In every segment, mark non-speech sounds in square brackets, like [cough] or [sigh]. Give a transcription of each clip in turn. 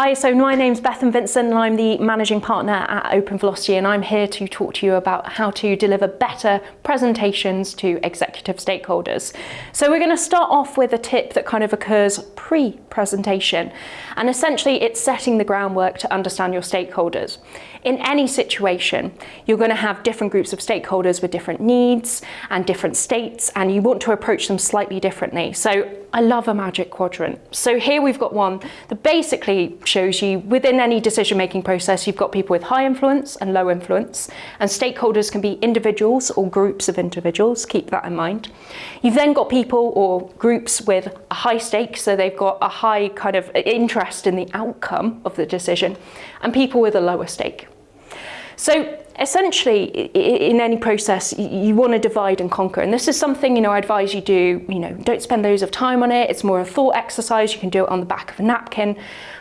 Hi, so my name's Bethan Vincent and I'm the managing partner at Open Velocity and I'm here to talk to you about how to deliver better presentations to executive stakeholders. So we're going to start off with a tip that kind of occurs pre-presentation and essentially it's setting the groundwork to understand your stakeholders. In any situation, you're going to have different groups of stakeholders with different needs and different states and you want to approach them slightly differently. So I love a magic quadrant. So here we've got one that basically shows you within any decision-making process, you've got people with high influence and low influence, and stakeholders can be individuals or groups of individuals, keep that in mind. You've then got people or groups with a high stake, so they've got a high kind of interest in the outcome of the decision, and people with a lower stake. So essentially, in any process, you want to divide and conquer. And this is something, you know, I advise you do, you know, don't spend loads of time on it. It's more a thought exercise. You can do it on the back of a napkin.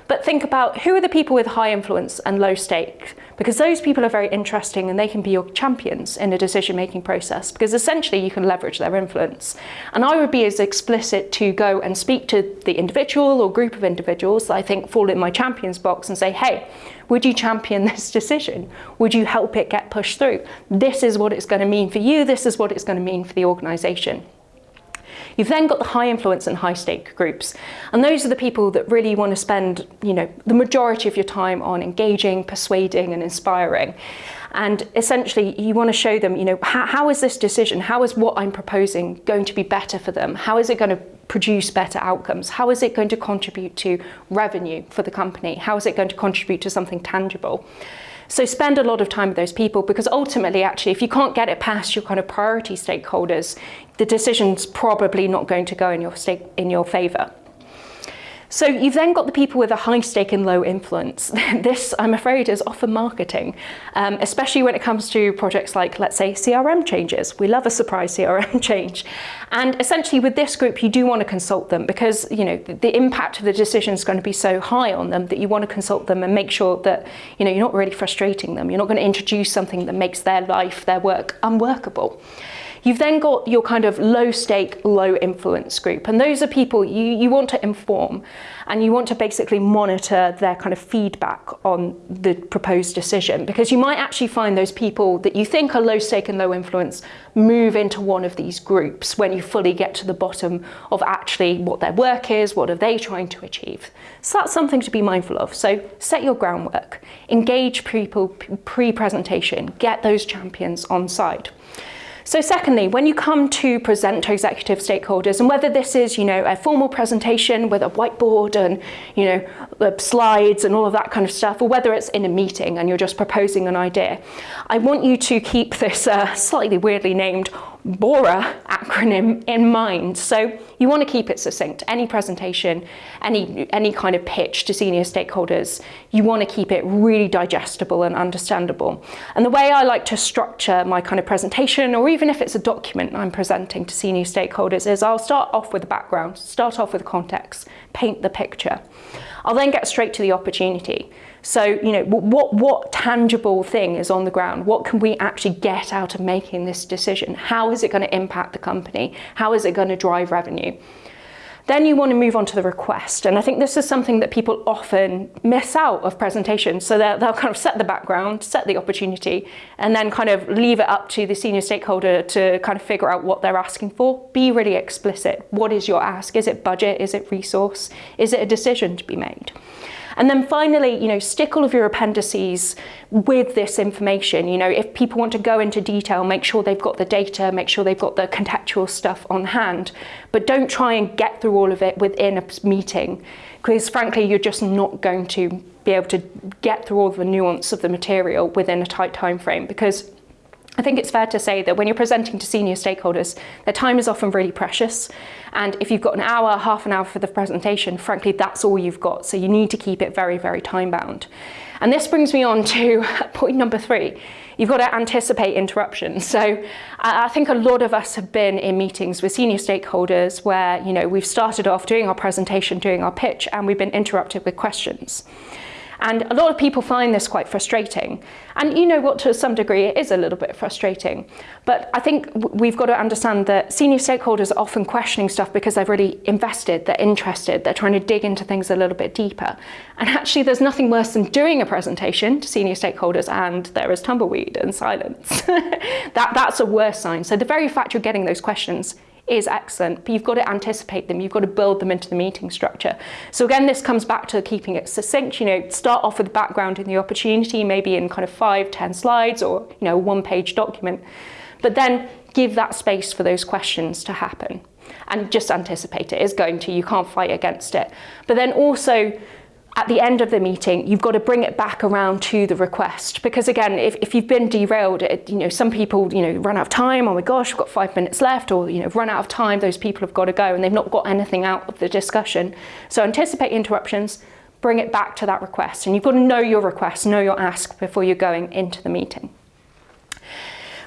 But think about who are the people with high influence and low stake, because those people are very interesting and they can be your champions in a decision-making process, because essentially you can leverage their influence. And I would be as explicit to go and speak to the individual or group of individuals that I think fall in my champions box and say, hey, would you champion [laughs] this decision? Would you help it get pushed through? This is what it's going to mean for you. This is what it's going to mean for the organisation. You've then got the high influence and high stake groups. And those are the people that really want to spend, you know, the majority of your time on engaging, persuading and inspiring. And essentially you want to show them, you know, how, how is this decision, how is what I'm proposing going to be better for them? How is it going to produce better outcomes? How is it going to contribute to revenue for the company? How is it going to contribute to something tangible? So spend a lot of time with those people because ultimately, actually, if you can't get it past your kind of priority stakeholders, the decision's probably not going to go in your, in your favour. So you've then got the people with a high stake and low influence. [laughs] this, I'm afraid, is often marketing, um, especially when it comes to projects like, let's say, CRM changes. We love a surprise CRM [laughs] change. And essentially with this group, you do want to consult them because you know the, impact of the decision is going to be so high on them that you want to consult them and make sure that you know, you're not really frustrating them. You're not going to introduce something that makes their life, their work unworkable. You've then got your kind of low stake, low influence group. And those are people you, you want to inform and you want to basically monitor their kind of feedback on the proposed decision because you might actually find those people that you think are low stake and low influence move into one of these groups when you fully get to the bottom of actually what their work is, what are they trying to achieve. So that's something to be mindful of. So set your groundwork, engage people pre-presentation, get those champions on side. So secondly, when you come to present to executive stakeholders, and whether this is, you know, a formal presentation with a whiteboard and, you know, slides and all of that kind of stuff, or whether it's in a meeting and you're just proposing an idea, I want you to keep this uh, slightly weirdly named BORA acronym in mind. So you want to keep it succinct. Any presentation, any, any kind of pitch to senior stakeholders, you want to keep it really digestible and understandable. And the way I like to structure my kind of presentation, or even if it's a document I'm presenting to senior stakeholders, is I'll start off with the background, start off with context, paint the picture. I'll then get straight to the opportunity. So, you know, what, what tangible thing is on the ground? What can we actually get out of making this decision? How is it going to impact the company? How is it going to drive revenue? Then you want to move on to the request. And I think this is something that people often miss out of presentations. So they'll, they'll kind of set the background, set the opportunity, and then kind of leave it up to the senior stakeholder to kind of figure out what they're asking for. Be really explicit. What is your ask? Is it budget? Is it resource? Is it a decision to be made? And then finally, you know, stick all of your appendices with this information. You know, if people want to go into detail, make sure they've got the data, make sure they've got the contextual stuff on hand, but don't try and get through all of it within a meeting because frankly, you're just not going to be able to get through all the nuance of the material within a tight time frame because I think it's fair to say that when you're presenting to senior stakeholders, their time is often really precious. And if you've got an hour, half an hour for the presentation, frankly, that's all you've got. So you need to keep it very, very time bound. And this brings me on to [laughs] point number three. You've got to anticipate interruptions. [laughs] So uh, I think a lot of us have been in meetings with senior stakeholders where, you know, we've started off doing our presentation, doing our pitch, and we've been interrupted with questions. And a lot of people find this quite frustrating. And you know what, to some degree, it is a little bit frustrating. But I think we've got to understand that senior stakeholders are often questioning stuff because they've really invested, they're interested, they're trying to dig into things a little bit deeper. And actually, there's nothing worse than doing a presentation to senior stakeholders and there is tumbleweed and silence. [laughs] that, that's a worse sign. So the very fact you're getting those questions is excellent, but you've got to anticipate them, you've got to build them into the meeting structure. So again, this comes back to keeping it succinct, you know, start off with the background and the opportunity, maybe in kind of five, ten slides or, you know, one page document, but then give that space for those questions to happen and just anticipate it is going to, you can't fight against it. But then also at the end of the meeting, you've got to bring it back around to the request. Because again, if, if you've been derailed, it, you know, some people, you know, run out of time, oh my gosh, we've got five minutes left, or, you know, run out of time, those people have got to go and they've not got anything out of the discussion. So anticipate interruptions, bring it back to that request. And you've got to know your request, know your ask before you're going into the meeting.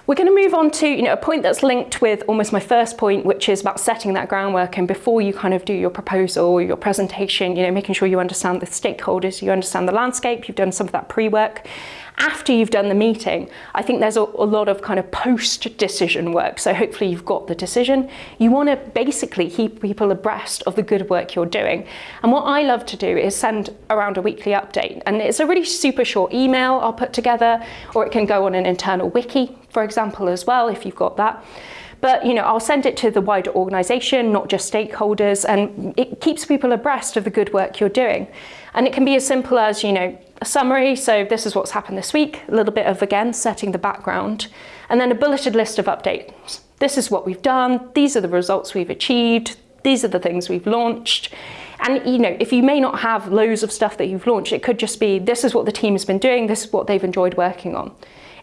We're going to move on to you know, a point that's linked with almost my first point, which is about setting that groundwork. And before you kind of do your proposal or your presentation, you know, making sure you understand the stakeholders, you understand the landscape, you've done some of that pre-work after you've done the meeting, I think there's a, a lot of kind of post-decision work. So hopefully you've got the decision. You want to basically keep people abreast of the good work you're doing. And what I love to do is send around a weekly update. And it's a really super short email I'll put together, or it can go on an internal wiki, for example, as well, if you've got that. But you know, I'll send it to the wider organisation, not just stakeholders, and it keeps people abreast of the good work you're doing. And it can be as simple as, you know, a summary, so this is what's happened this week, a little bit of, again, setting the background, and then a bulleted list of updates. This is what we've done, these are the results we've achieved, these are the things we've launched. And you know, if you may not have loads of stuff that you've launched, it could just be, this is what the team has been doing, this is what they've enjoyed working on.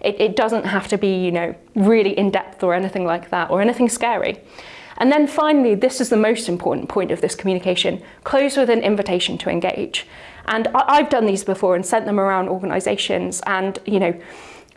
It, it doesn't have to be, you know, really in-depth or anything like that, or anything scary. And then finally, this is the most important point of this communication, close with an invitation to engage. And I've done these before and sent them around organizations and, you know,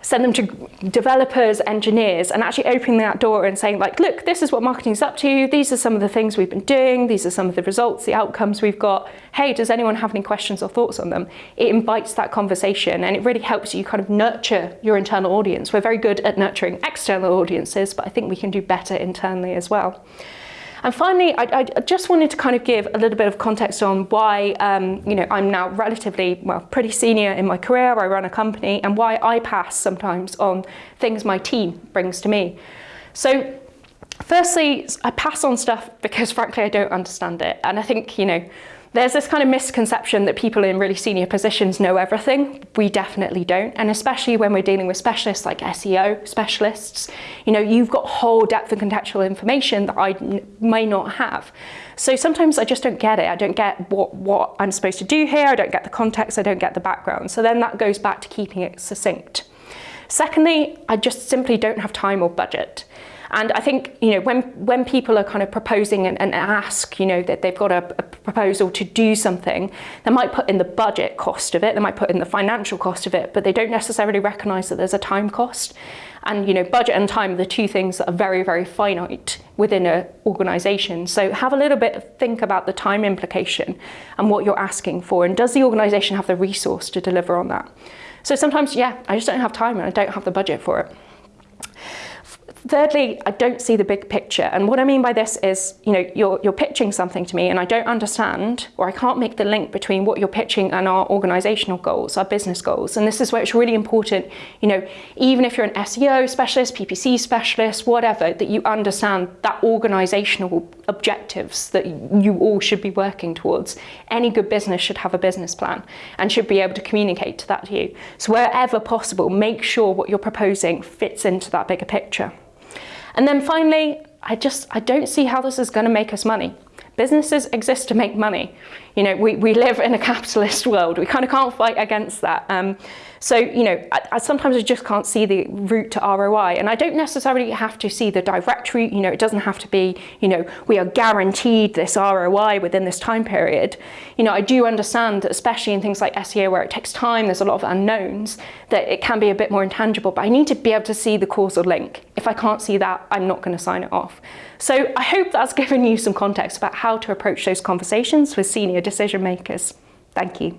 send them to developers, engineers, and actually opening that door and saying like, look, this is what marketing's up to. These are some of the things we've been doing. These are some of the results, the outcomes we've got. Hey, does anyone have any questions or thoughts on them? It invites that conversation and it really helps you kind of nurture your internal audience. We're very good at nurturing external audiences, but I think we can do better internally as well. And finally, I, I, just wanted to kind of give a little bit of context on why, um, you know, I'm now relatively, well, pretty senior in my career, I run a company, and why I pass sometimes on things my team brings to me. So firstly, I pass on stuff because [laughs] frankly, I don't understand it. And I think, you know, there's this kind of misconception that people in really senior positions know everything. We definitely don't. And especially when we're dealing with specialists like SEO specialists, you know, you've got whole depth and contextual information that I may not have. So sometimes I just don't get it. I don't get what, what I'm supposed to do here. I don't get the context. I don't get the background. So then that goes back to keeping it succinct. Secondly, I just simply don't have time or budget. And I think, you know, when, when people are kind of proposing and, and ask, you know, that they've got a, a, proposal to do something, they might put in the budget cost of it, they might put in the financial cost of it, but they don't necessarily recognize that there's a time cost. And, you know, budget and time are the two things that are very, very finite within an organization. So have a little bit of think about the time implication and what you're asking for. And does the organization have the resource to deliver on that? So sometimes, yeah, I just don't have time and I don't have the budget for it. Thirdly, I don't see the big picture. And what I mean by this is, you know, you're, you're pitching something to me and I don't understand or I can't make the link between what you're pitching and our organizational goals, our business goals. And this is where it's really important, you know, even if you're an SEO specialist, PPC specialist, whatever, that you understand that organizational objectives that you all should be working towards. Any good business should have a business plan and should be able to communicate to that to you. So wherever possible, make sure what you're proposing fits into that bigger picture. And then finally, I just, I don't see how this is going to make us money. Businesses exist to make money. You know, we, we live in a capitalist [laughs] world. We kind of can't fight against that. Um, so, you know, I, I, sometimes I just can't see the route to ROI. And I don't necessarily have to see the direct route. You know, it doesn't have to be, you know, we are guaranteed this ROI within this time period. You know, I do understand that especially in things like SEO where it takes time, there's a lot of unknowns, that it can be a bit more intangible. But I need to be able to see the causal link. If I can't see that, I'm not going to sign it off. So I hope that's [laughs] given you some context about how to approach those conversations with senior decision makers. Thank you.